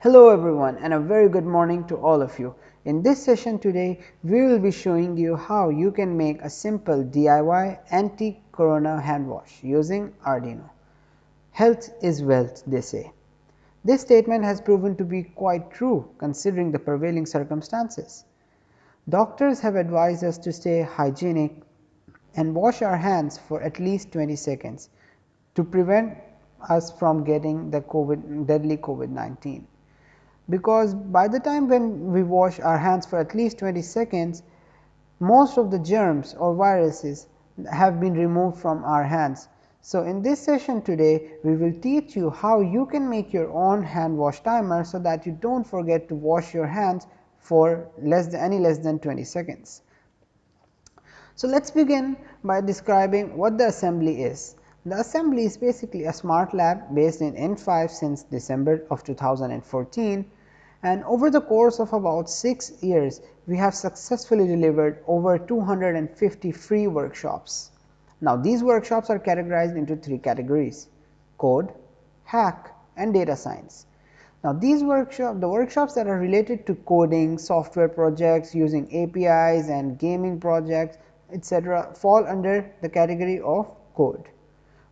Hello everyone and a very good morning to all of you. In this session today, we will be showing you how you can make a simple DIY anti-corona hand wash using Arduino. Health is wealth they say. This statement has proven to be quite true considering the prevailing circumstances. Doctors have advised us to stay hygienic and wash our hands for at least 20 seconds to prevent us from getting the COVID deadly COVID-19. Because by the time when we wash our hands for at least 20 seconds, most of the germs or viruses have been removed from our hands. So, in this session today, we will teach you how you can make your own hand wash timer, so that you do not forget to wash your hands for less than any less than 20 seconds. So, let us begin by describing what the assembly is. The assembly is basically a smart lab based in N5 since December of 2014 and over the course of about 6 years we have successfully delivered over 250 free workshops. Now, these workshops are categorized into three categories code, hack and data science. Now, these workshop the workshops that are related to coding, software projects using APIs and gaming projects etc., fall under the category of code.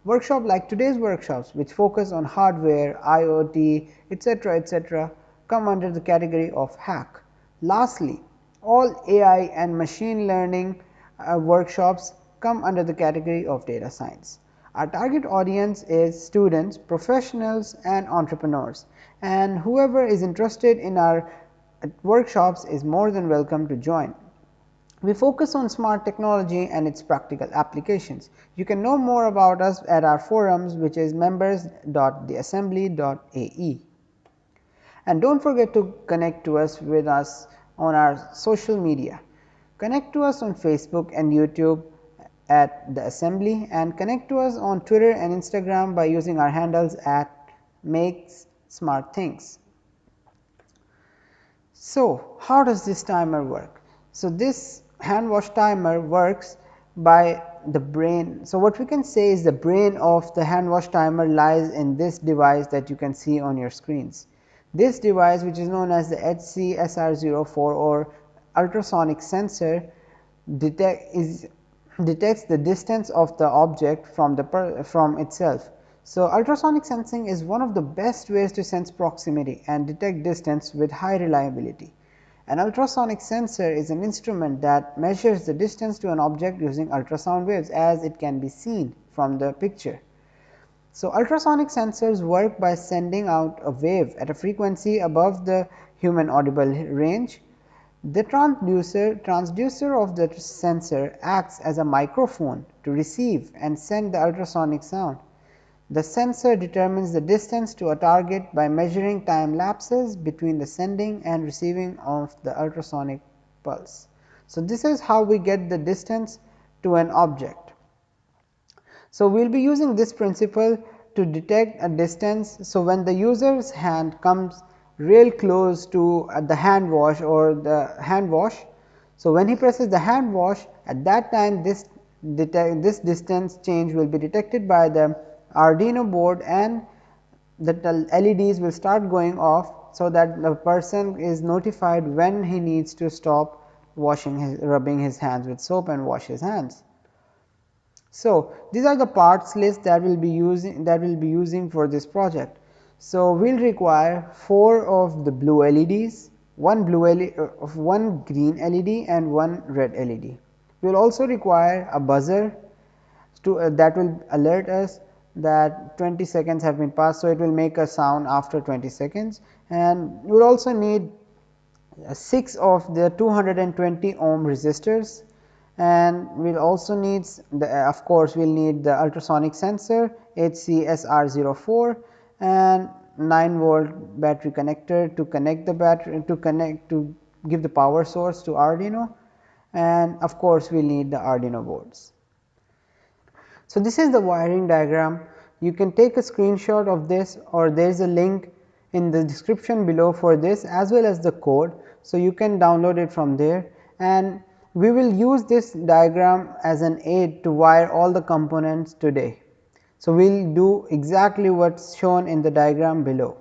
Workshop like today's workshops which focus on hardware, IoT, etc., etc., come under the category of hack. Lastly, all AI and machine learning uh, workshops come under the category of data science. Our target audience is students, professionals and entrepreneurs and whoever is interested in our uh, workshops is more than welcome to join. We focus on smart technology and its practical applications. You can know more about us at our forums which is members.theassembly.ae. And do not forget to connect to us with us on our social media. Connect to us on Facebook and YouTube at the assembly and connect to us on Twitter and Instagram by using our handles at makes smart things. So, how does this timer work? So, this hand wash timer works by the brain. So, what we can say is the brain of the hand wash timer lies in this device that you can see on your screens. This device which is known as the HCSR04 or ultrasonic sensor detect is detects the distance of the object from the per, from itself. So, ultrasonic sensing is one of the best ways to sense proximity and detect distance with high reliability. An ultrasonic sensor is an instrument that measures the distance to an object using ultrasound waves as it can be seen from the picture. So, ultrasonic sensors work by sending out a wave at a frequency above the human audible range. The transducer, transducer of the sensor acts as a microphone to receive and send the ultrasonic sound. The sensor determines the distance to a target by measuring time lapses between the sending and receiving of the ultrasonic pulse. So, this is how we get the distance to an object. So, we will be using this principle to detect a distance. So, when the user's hand comes real close to uh, the hand wash or the hand wash. So, when he presses the hand wash at that time this this distance change will be detected by the Arduino board and the LEDs will start going off. So, that the person is notified when he needs to stop washing his rubbing his hands with soap and wash his hands. So, these are the parts list that will be using that will be using for this project. So, we will require 4 of the blue LEDs, one blue LED, uh, one green LED and one red LED. We will also require a buzzer to uh, that will alert us that 20 seconds have been passed. So, it will make a sound after 20 seconds and we will also need uh, 6 of the 220 ohm resistors and we will also need the uh, of course, we will need the ultrasonic sensor HCSR04 and 9 volt battery connector to connect the battery to connect to give the power source to Arduino and of course, we need the Arduino boards. So, this is the wiring diagram. You can take a screenshot of this or there is a link in the description below for this as well as the code. So, you can download it from there and we will use this diagram as an aid to wire all the components today. So, we will do exactly what is shown in the diagram below.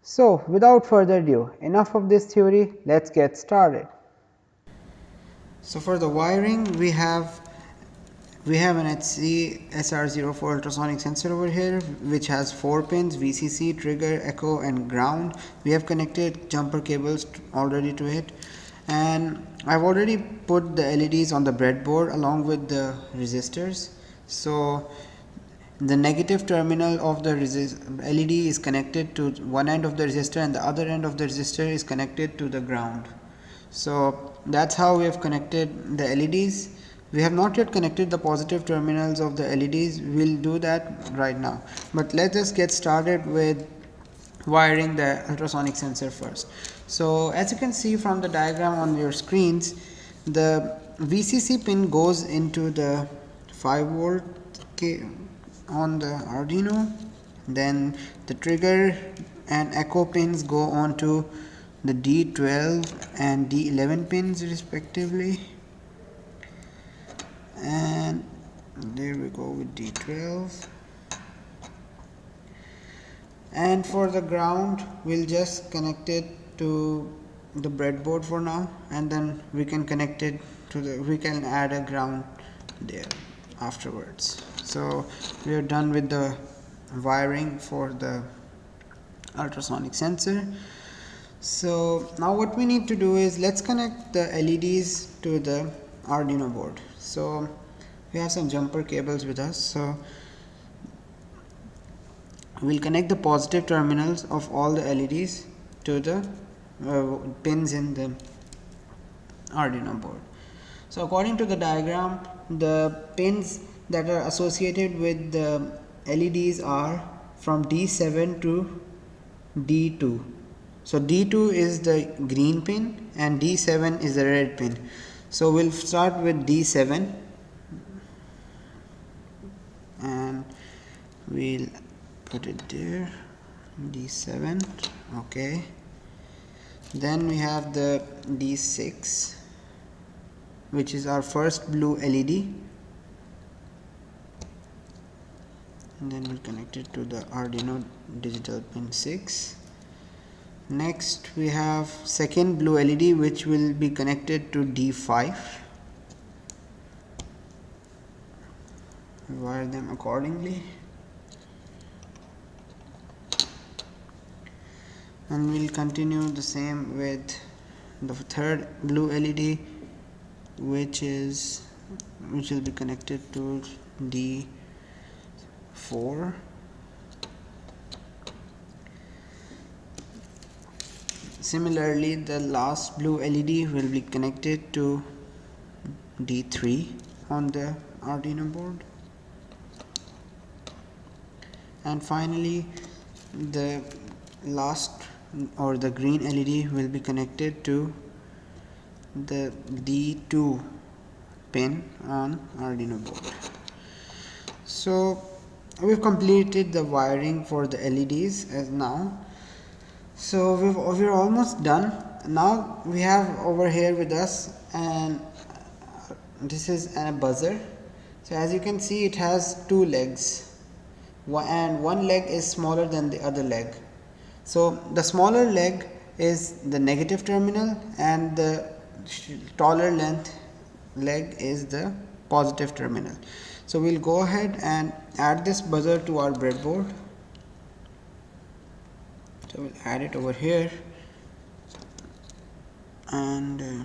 So, without further ado enough of this theory let us get started. So, for the wiring we have we have an HC SR04 ultrasonic sensor over here which has 4 pins VCC, trigger, echo and ground. We have connected jumper cables already to it and I have already put the LEDs on the breadboard along with the resistors. So, the negative terminal of the LED is connected to one end of the resistor and the other end of the resistor is connected to the ground. So, that is how we have connected the LEDs. We have not yet connected the positive terminals of the LEDs, we will do that right now. But let us get started with wiring the ultrasonic sensor first. So, as you can see from the diagram on your screens, the VCC pin goes into the 5 volt on the Arduino. Then the trigger and echo pins go on to the D12 and D11 pins respectively. And there we go with D12 and for the ground we'll just connect it to the breadboard for now and then we can connect it to the we can add a ground there afterwards. So we are done with the wiring for the ultrasonic sensor. So now what we need to do is let's connect the LEDs to the Arduino board. So we have some jumper cables with us so we'll connect the positive terminals of all the LEDs to the Uh, pins in the Arduino board so according to the diagram the pins that are associated with the LEDs are from D7 to D2. So, D2 is the green pin and D7 is the red pin. So, we will start with D7 and we will put it there D7 okay. Then we have the D6 which is our first blue LED and then we'll connect it to the Arduino digital pin 6 next we have second blue LED which will be connected to D5 wire them accordingly and we'll continue the same with the third blue LED which is which will be connected to D 4 similarly the last blue LED will be connected to D3 on the Arduino board. And finally the last or the green LED will be connected to the D2 pin on Arduino board. So we've completed the wiring for the LEDs as now. So we've we're almost done. Now we have over here with us and this is a buzzer. So as you can see it has two legs. And one leg is smaller than the other leg so the smaller leg is the negative terminal and the taller length leg is the positive terminal so, we will go ahead and add this buzzer to our breadboard. So, we will add it over here and uh,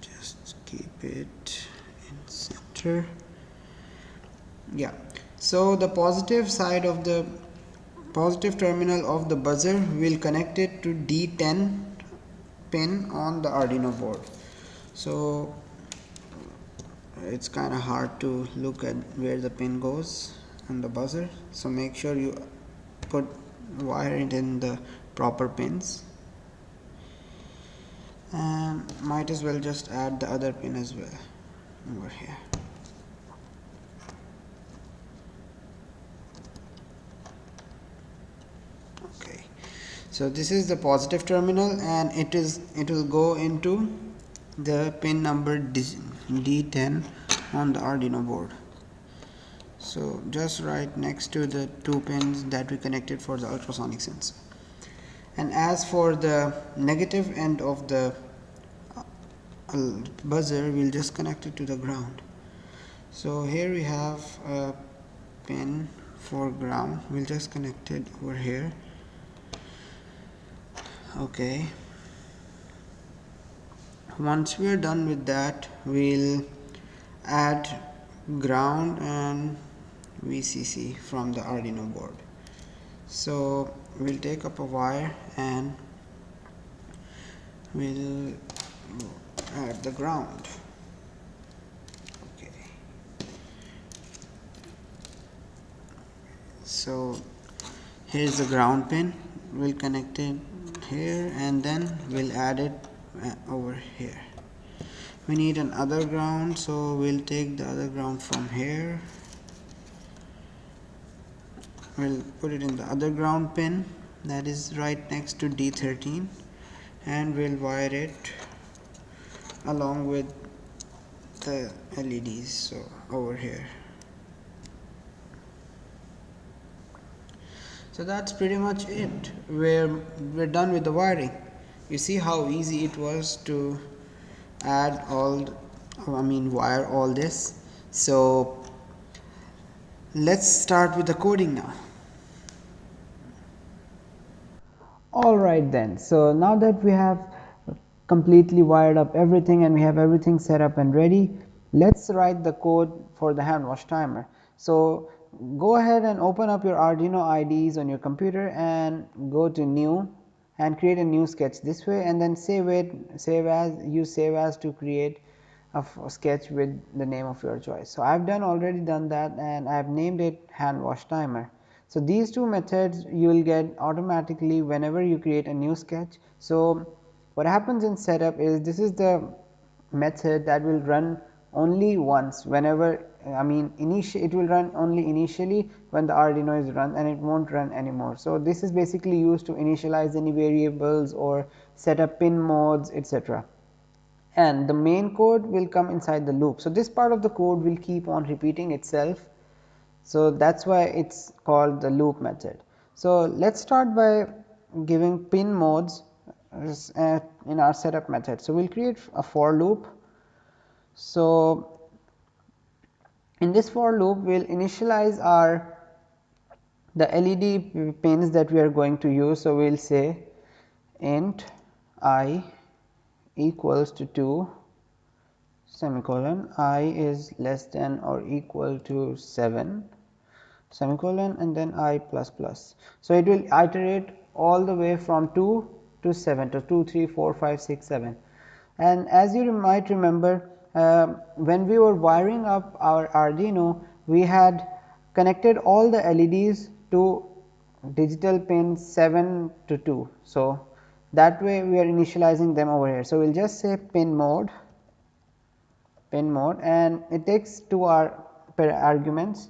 just keep it in center. Yeah. So, the positive side of the positive terminal of the buzzer will connect it to D10 pin on the Arduino board. So, it's kind of hard to look at where the pin goes and the buzzer. So make sure you put wire it in the proper pins. And might as well just add the other pin as well over here okay so this is the positive terminal and it is it will go into the pin number D10 on the Arduino board. So just right next to the two pins that we connected for the ultrasonic sensor and as for the negative end of the uh, buzzer we will just connect it to the ground. So, here we have a pin for ground. We will just connect it over here okay. Once we are done with that we'll add ground and VCC from the Arduino board. So we'll take up a wire and we'll add the ground. Okay. So here's the ground pin. We'll connect it here and then we'll add it uh, over here. We need an other ground so we'll take the other ground from here. We'll put it in the other ground pin that is right next to D13 and we'll wire it along with the LEDs so over here so that's pretty much it. We're we're done with the wiring. You see how easy it was to add all I mean wire all this? So let's start with the coding now. Alright then. So now that we have completely wired up everything and we have everything set up and ready let's write the code for the hand wash timer. So go ahead and open up your Arduino IDEs on your computer and go to new and create a new sketch this way and then save it save as use save as to create a sketch with the name of your choice. So, I have done already done that and I have named it hand wash timer. So, these two methods you will get automatically whenever you create a new sketch. So, what happens in setup is this is the method that will run only once whenever I mean initially it will run only initially when the Arduino is run and it won't run anymore. So, this is basically used to initialize any variables or set up pin modes etc. and the main code will come inside the loop. So, this part of the code will keep on repeating itself. So, that is why it is called the loop method. So, let us start by giving pin modes uh, in our setup method. So, we will create a for loop. So, in this for loop we will initialize our the LED pins that we are going to use. So, we will say int i equals to 2 semicolon i is less than or equal to 7 semicolon and then i plus plus. So, it will iterate all the way from 2 to 7 to 2 3 4 5 6 7 and as you might remember Um, when we were wiring up our Arduino, we had connected all the LEDs to digital pin 7 to 2. So, that way we are initializing them over here. So, we will just say pin mode pin mode and it takes two arguments.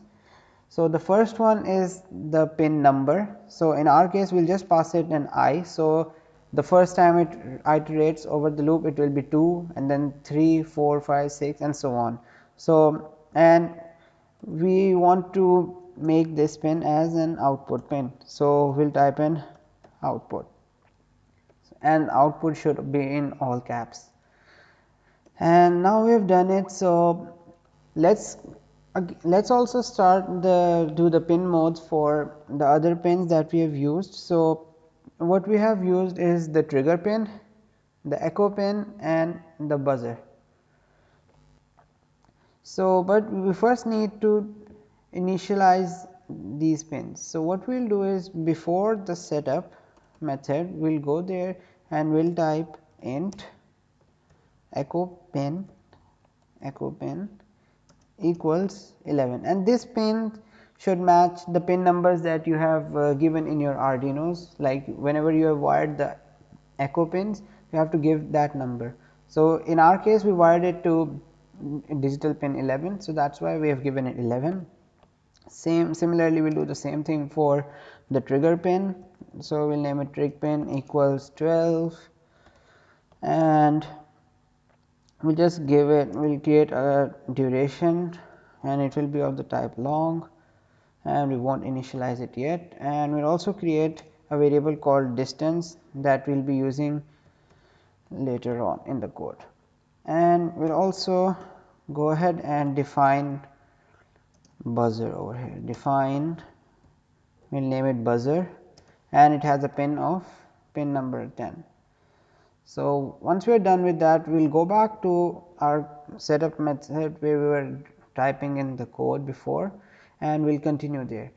So, the first one is the pin number. So, in our case we will just pass it an i. So, the first time it iterates over the loop it will be 2 and then 3 4 5 6 and so on. So, and we want to make this pin as an output pin. So, we will type in output and output should be in all caps and now we have done it. So, let us let us also start the do the pin modes for the other pins that we have used. So, what we have used is the trigger pin, the echo pin and the buzzer. So, but we first need to initialize these pins. So, what we will do is before the setup method we will go there and we will type int echo pin echo pin equals 11 and this pin should match the pin numbers that you have uh, given in your Arduinos like whenever you have wired the echo pins you have to give that number. So, in our case we wired it to digital pin 11. So, that is why we have given it 11 same similarly we will do the same thing for the trigger pin. So, we will name it trig pin equals 12 and we will just give it we will create a duration and it will be of the type long and we won't initialize it yet and we will also create a variable called distance that we will be using later on in the code. And we will also go ahead and define buzzer over here define we will name it buzzer and it has a pin of pin number 10. So, once we are done with that we will go back to our setup method where we were typing in the code before and we will continue there.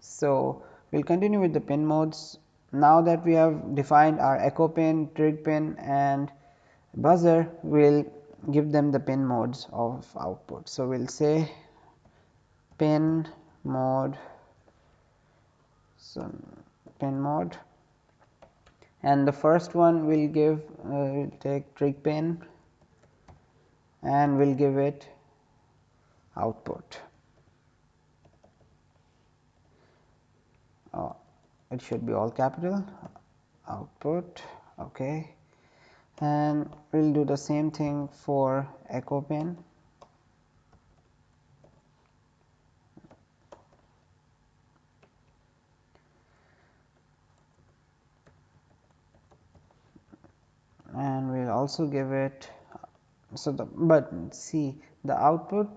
So, we will continue with the pin modes now that we have defined our echo pin, trig pin and buzzer we will give them the pin modes of output. So, we will say pin mode so pin mode and the first one will give uh, take trig pin and we will give it output. Oh, it should be all capital uh, output okay. And we will do the same thing for echo pin. And we will also give it so the but see the output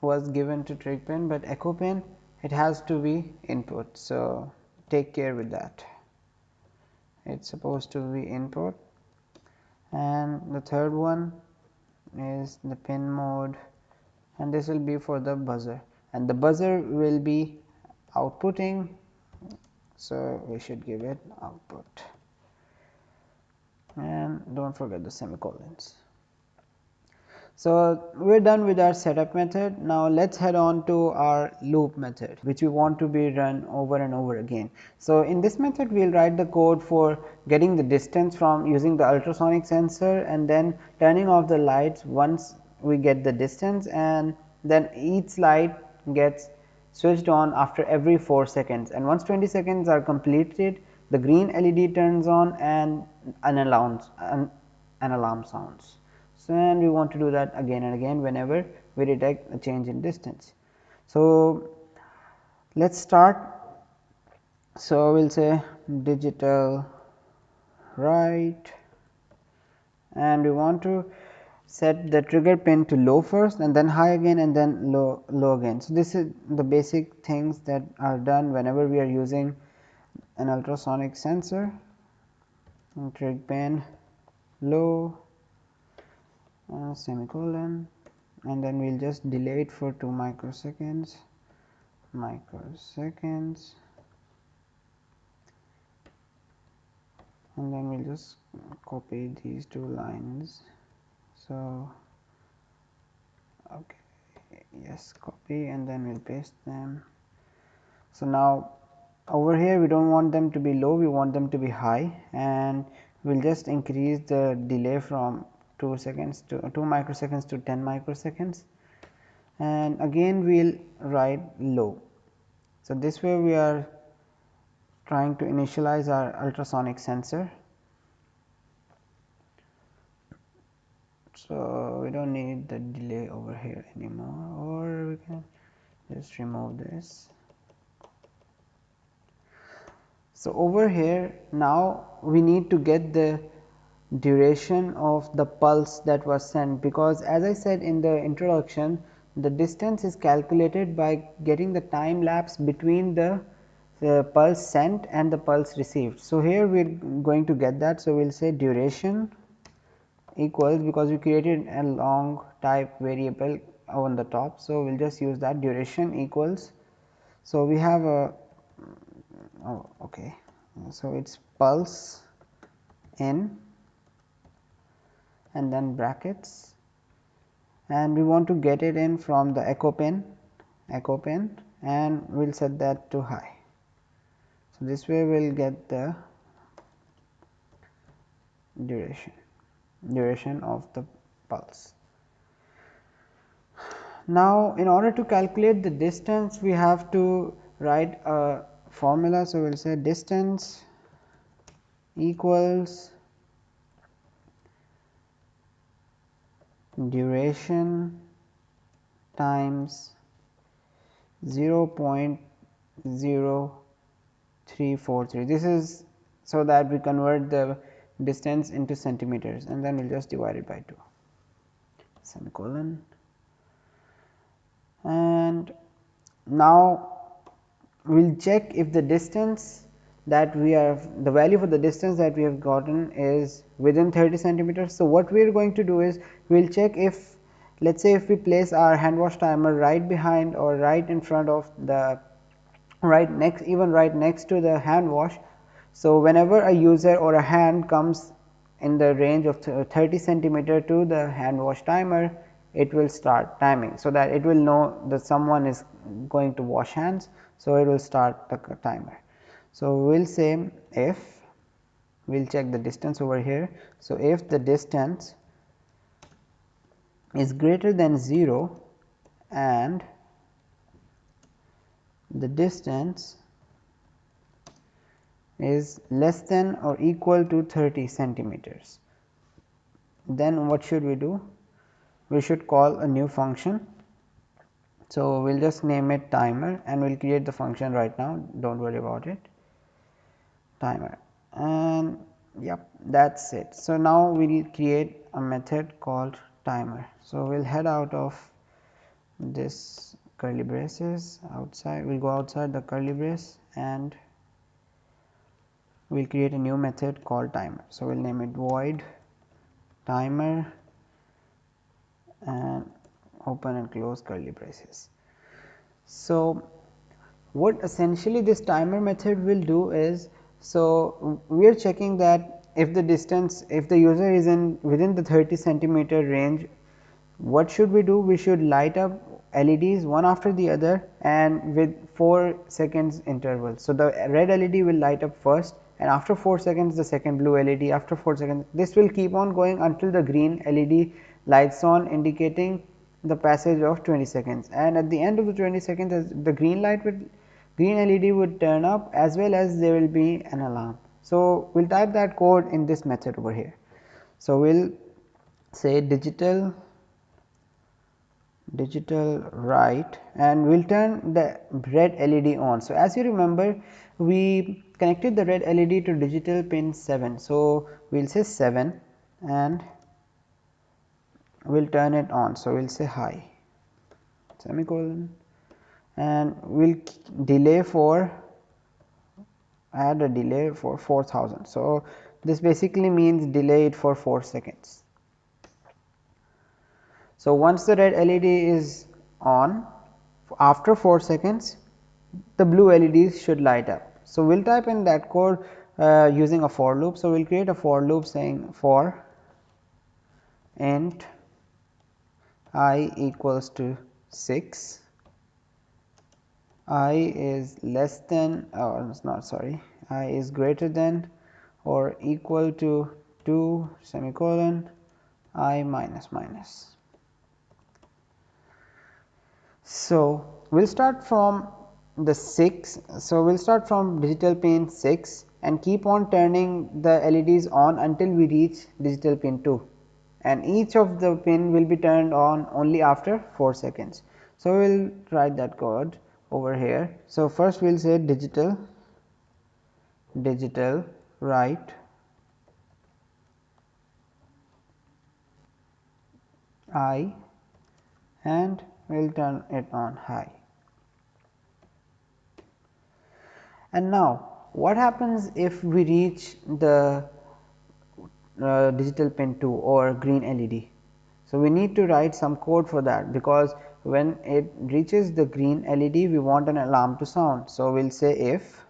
was given to trig pin, but echo pin it has to be input. So, take care with that it is supposed to be input and the third one is the pin mode and this will be for the buzzer and the buzzer will be outputting. So, we should give it output and do not forget the semicolons. So, we are done with our setup method. Now, let us head on to our loop method which we want to be run over and over again. So, in this method we will write the code for getting the distance from using the ultrasonic sensor and then turning off the lights once we get the distance and then each light gets switched on after every 4 seconds and once 20 seconds are completed the green LED turns on and an alarm, an, an alarm sounds. So, and we want to do that again and again whenever we detect a change in distance. So, let us start. So, we will say digital write and we want to set the trigger pin to low first and then high again and then low low again. So, this is the basic things that are done whenever we are using an ultrasonic sensor Trigger pin low uh, semicolon. And then we will just delay it for 2 microseconds. Microseconds. And then we will just copy these two lines. So, okay. Yes copy and then we will paste them. So, now over here we do not want them to be low we want them to be high. And we will just increase the delay from 2 seconds to 2 microseconds to 10 microseconds and again we will write low. So, this way we are trying to initialize our ultrasonic sensor. So, we do not need the delay over here anymore or we can just remove this. So, over here now we need to get the duration of the pulse that was sent because as I said in the introduction the distance is calculated by getting the time lapse between the, pulse sent and the pulse received. So, here we are going to get that. So, we will say duration equals because we created a long type variable on the top. So, we will just use that duration equals. So, we have a oh, okay. So, it is pulse in and then brackets and we want to get it in from the echo pin echo pin and we will set that to high. So, this way we will get the duration duration of the pulse. Now, in order to calculate the distance we have to write a formula. So, we will say distance equals duration times 0 0.0 343 this is so that we convert the distance into centimeters and then we will just divide it by 2 semicolon. And now we will check if the distance that we are the value for the distance that we have gotten is within 30 centimeters. So, what we are going to do is we will check if let us say if we place our hand wash timer right behind or right in front of the right next even right next to the hand wash. So, whenever a user or a hand comes in the range of 30 centimeter to the hand wash timer it will start timing. So, that it will know that someone is going to wash hands. So, it will start the timer. So, we will say if we will check the distance over here. So, if the distance is greater than 0 and the distance is less than or equal to 30 centimeters, then what should we do? We should call a new function. So, we will just name it timer and we will create the function right now do not worry about it timer and yep that is it. So, now we will create a method called timer. So, we will head out of this curly braces outside we will go outside the curly brace and we will create a new method called timer. So, we will name it void timer and open and close curly braces. So, what essentially this timer method will do is so, we are checking that if the distance if the user is in within the 30 centimeter range what should we do? We should light up LEDs one after the other and with 4 seconds interval. So, the red LED will light up first and after 4 seconds the second blue LED after 4 seconds this will keep on going until the green LED lights on indicating the passage of 20 seconds. And at the end of the 20 seconds the green light will green LED would turn up as well as there will be an alarm. So, we will type that code in this method over here. So, we will say digital digital write and we will turn the red LED on. So, as you remember we connected the red LED to digital pin 7. So, we will say 7 and we will turn it on. So, we will say high semicolon and we will delay for add a delay for 4000. So, this basically means delay it for 4 seconds. So, once the red LED is on after 4 seconds the blue LEDs should light up. So, we will type in that code uh, using a for loop. So, we will create a for loop saying for int i equals to 6 i is less than or oh, not sorry i is greater than or equal to 2 semicolon i minus minus. So, we will start from the 6. So, we will start from digital pin 6 and keep on turning the LEDs on until we reach digital pin 2 and each of the pin will be turned on only after 4 seconds. So, we will write that code over here. So, first we will say digital digital write i and we will turn it on high. And now, what happens if we reach the uh, digital pin 2 or green LED? So, we need to write some code for that because when it reaches the green LED we want an alarm to sound. So, we will say if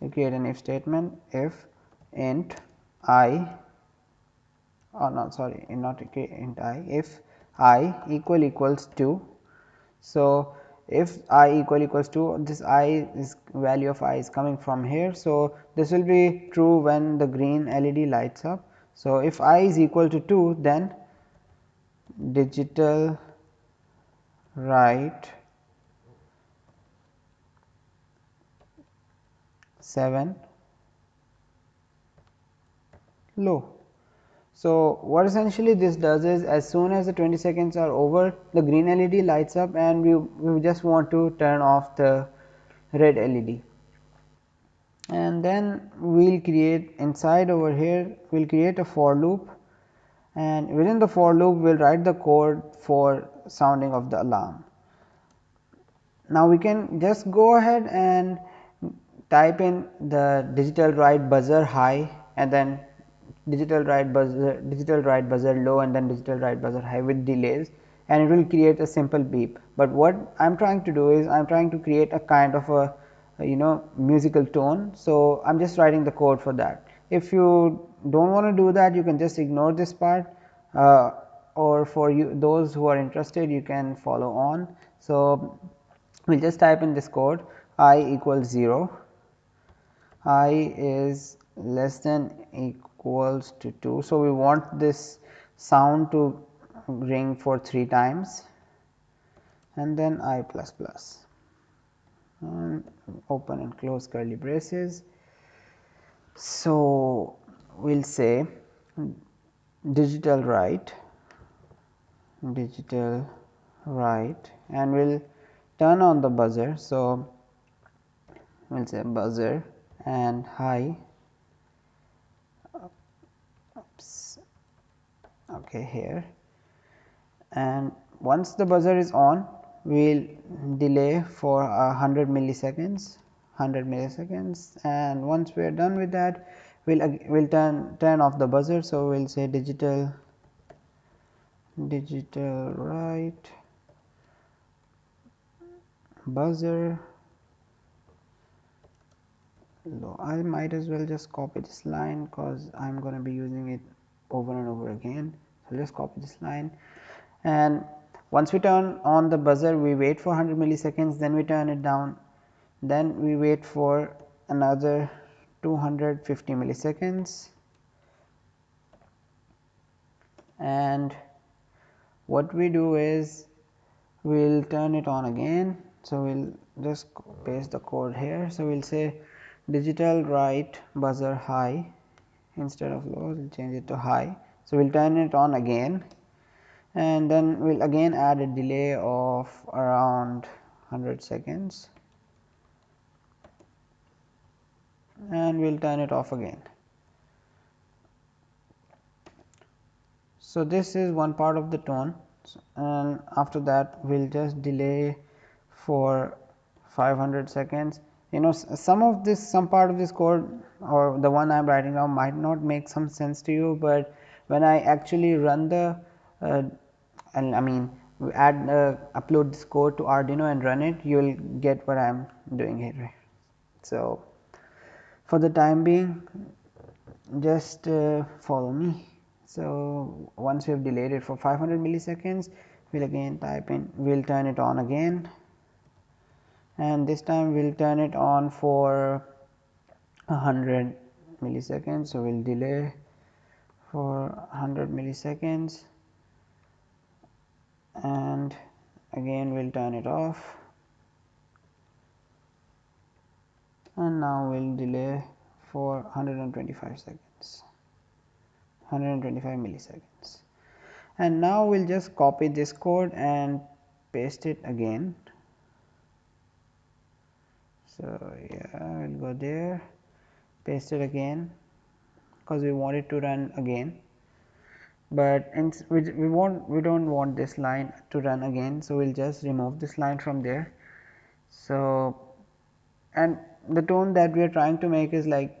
we create an if statement if int i oh or not sorry not int i if i equal equals to. So, if i equal equals to this i is value of i is coming from here. So, this will be true when the green LED lights up. So, if i is equal to 2 then digital write 7 low. So, what essentially this does is as soon as the 20 seconds are over the green LED lights up and we, we just want to turn off the red LED. and then we will create inside over here we will create a for loop and within the for loop we will write the code for sounding of the alarm. Now, we can just go ahead and type in the digital write buzzer high and then digital write buzzer digital write buzzer low and then digital write buzzer high with delays and it will create a simple beep. But what I am trying to do is I am trying to create a kind of a you know musical tone. So, I am just writing the code for that. If you do not want to do that you can just ignore this part uh, or for you those who are interested you can follow on. So, we will just type in this code i equals 0, i is less than equals to 2. So, we want this sound to ring for 3 times and then i plus plus and open and close curly braces. So, say digital write digital write and we will turn on the buzzer. So, we will say buzzer and high oops, okay here and once the buzzer is on we will delay for a 100 milliseconds 100 milliseconds and once we are done with that we will we'll turn turn off the buzzer. So, we will say digital digital write buzzer low. I might as well just copy this line because I am going to be using it over and over again. So, just copy this line and once we turn on the buzzer we wait for 100 milliseconds then we turn it down then we wait for another 250 milliseconds and what we do is we will turn it on again. So, we will just paste the code here. So, we will say digital write buzzer high instead of low we will change it to high. So, we will turn it on again and then we will again add a delay of around 100 seconds and we will turn it off again. So, this is one part of the tone and after that we will just delay for 500 seconds. You know some of this some part of this code or the one I am writing now might not make some sense to you, but when I actually run the uh, and I mean add uh, upload this code to Arduino and run it you will get what I am doing here. So, for the time being just uh, follow me. So, once we have delayed it for 500 milliseconds, we will again type in, we will turn it on again and this time we will turn it on for 100 milliseconds. So, we will delay for 100 milliseconds and again we will turn it off and now we will delay for 125 seconds. 125 milliseconds and now we will just copy this code and paste it again. So, yeah we will go there paste it again because we want it to run again, but we, we want we do not want this line to run again. So, we will just remove this line from there. So, and the tone that we are trying to make is like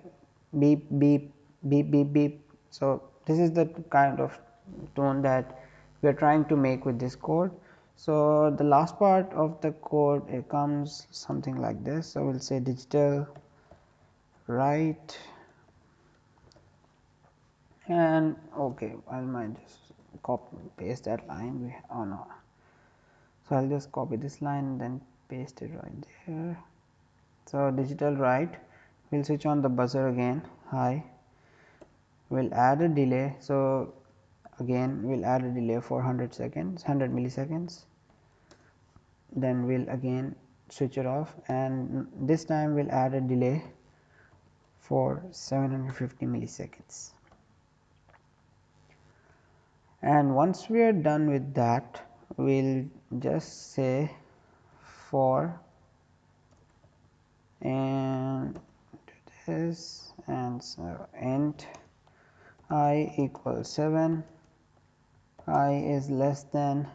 beep beep beep beep beep. So, this is the kind of tone that we are trying to make with this code. So, the last part of the code it comes something like this. So, we will say digital write and okay I might just copy paste that line we oh no. So, I will just copy this line and then paste it right there. So, digital write we will switch on the buzzer again. High we will add a delay. So, again we will add a delay for 100 seconds 100 milliseconds. Then we will again switch it off. And this time we will add a delay for 750 milliseconds. And once we are done with that we will just say for and this and so int i equals 7 i is less than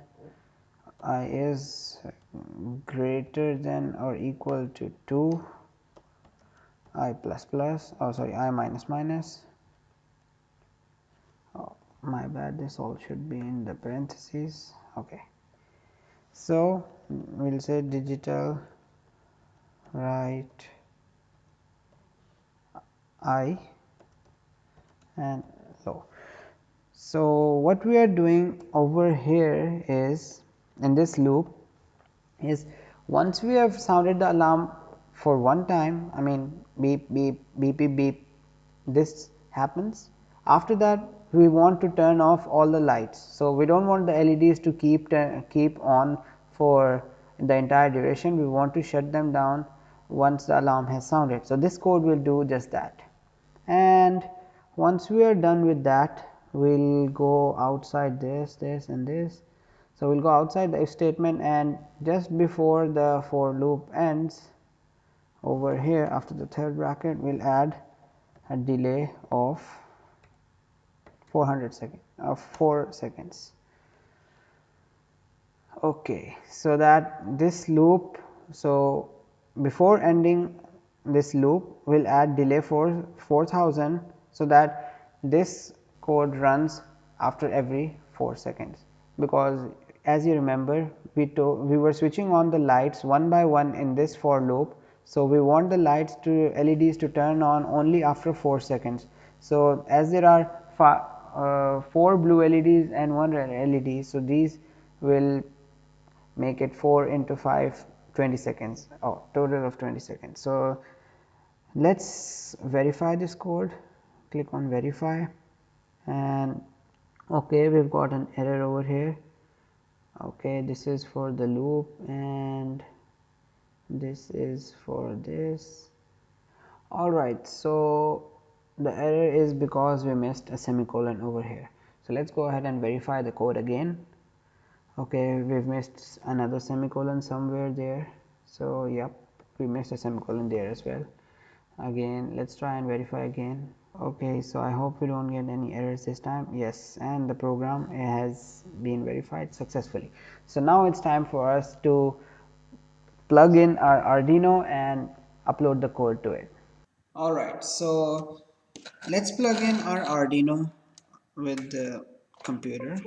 i is greater than or equal to 2 i plus plus oh sorry i minus minus. Oh my bad this all should be in the parentheses. Okay. So we'll say digital write i and low. So, what we are doing over here is in this loop is once we have sounded the alarm for one time I mean beep beep beep beep beep this happens after that we want to turn off all the lights. So, we do not want the LEDs to keep uh, keep on for the entire duration we want to shut them down once the alarm has sounded. So, this code will do just that and once we are done with that we will go outside this this and this. So, we will go outside the if statement and just before the for loop ends over here after the third bracket we will add a delay of 400 seconds of 4 seconds. Okay, so that this loop so before ending this loop we will add delay for 4000 so that this code runs after every 4 seconds. Because as you remember we to, we were switching on the lights one by one in this for loop. So we want the lights to leds to turn on only after 4 seconds. So as there are uh, 4 blue leds and one red led so these will make it 4 into 5 20 seconds oh total of 20 seconds. So let us verify this code. Click on verify. And okay we have got an error over here. Okay this is for the loop and this is for this. Alright so the error is because we missed a semicolon over here. So let's go ahead and verify the code again okay we've missed another semicolon somewhere there. So yep we missed a semicolon there as well. Again let's try and verify again. Okay so i hope we don't get any errors this time. Yes and the program has been verified successfully. So now it's time for us to plug in our arduino and upload the code to it. All right so let's plug in our arduino with the computer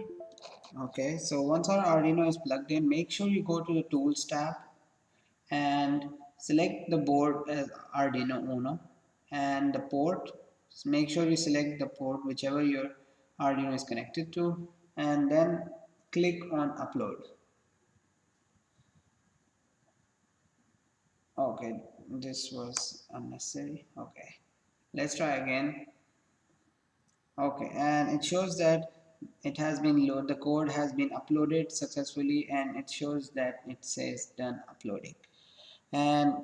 okay so once our arduino is plugged in make sure you go to the tools tab and select the board as Arduino Uno and the port. So make sure you select the port whichever your Arduino is connected to and then click on upload. Okay this was unnecessary. Okay let's try again. Okay and it shows that it has been loaded the code has been uploaded successfully and it shows that it says done uploading. And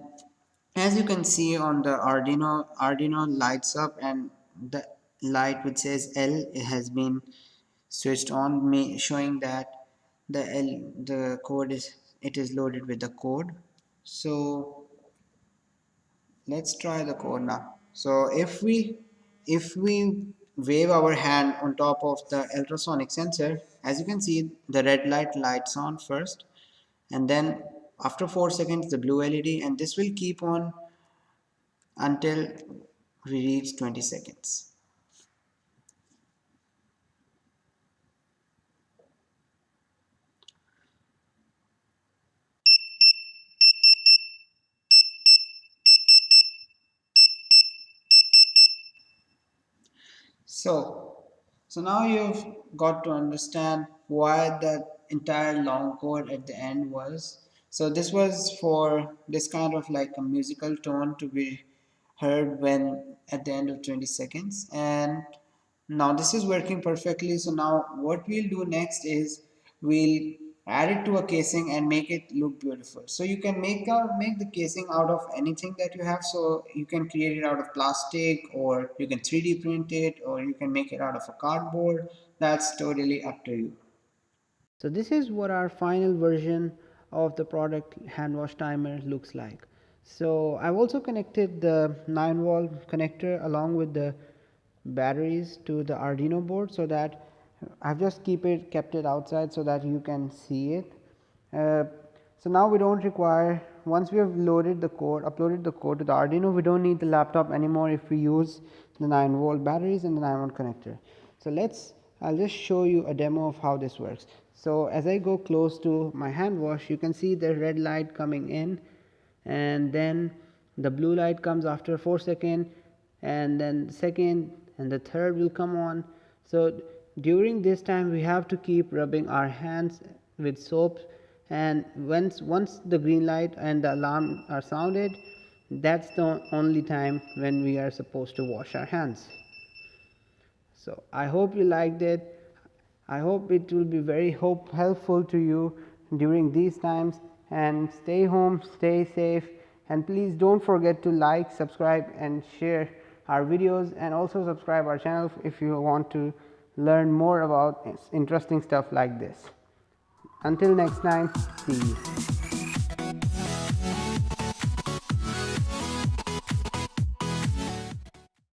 as you can see on the Arduino Arduino lights up and the light which says L has been switched on me showing that the L the code is it is loaded with the code. So let's try the code now. So if we if we wave our hand on top of the ultrasonic sensor as you can see the red light lights on first and then after 4 seconds the blue LED and this will keep on until we reach 20 seconds. So, so now you've got to understand why that entire long chord at the end was. So this was for this kind of like a musical tone to be heard when at the end of 20 seconds. And now this is working perfectly. So now what we'll do next is we'll add it to a casing and make it look beautiful so you can make out make the casing out of anything that you have so you can create it out of plastic or you can 3d print it or you can make it out of a cardboard that's totally up to you so this is what our final version of the product hand wash timer looks like. So, I have also connected the 9 volt connector along with the batteries to the Arduino board. So, that I have just keep it kept it outside so that you can see it. Uh, so, now we do not require once we have loaded the code uploaded the code to the Arduino we do not need the laptop anymore if we use the 9 volt batteries and the 9 volt connector. So, let us I will just show you a demo of how this works. So, as I go close to my hand wash you can see the red light coming in and then the blue light comes after 4 second and then second and the third will come on. So, during this time we have to keep rubbing our hands with soap and once once the green light and the alarm are sounded that's the only time when we are supposed to wash our hands. So, I hope you liked it. I hope it will be very hope helpful to you during these times and stay home, stay safe and please do not forget to like, subscribe and share our videos and also subscribe our channel if you want to learn more about interesting stuff like this. Until next time, peace.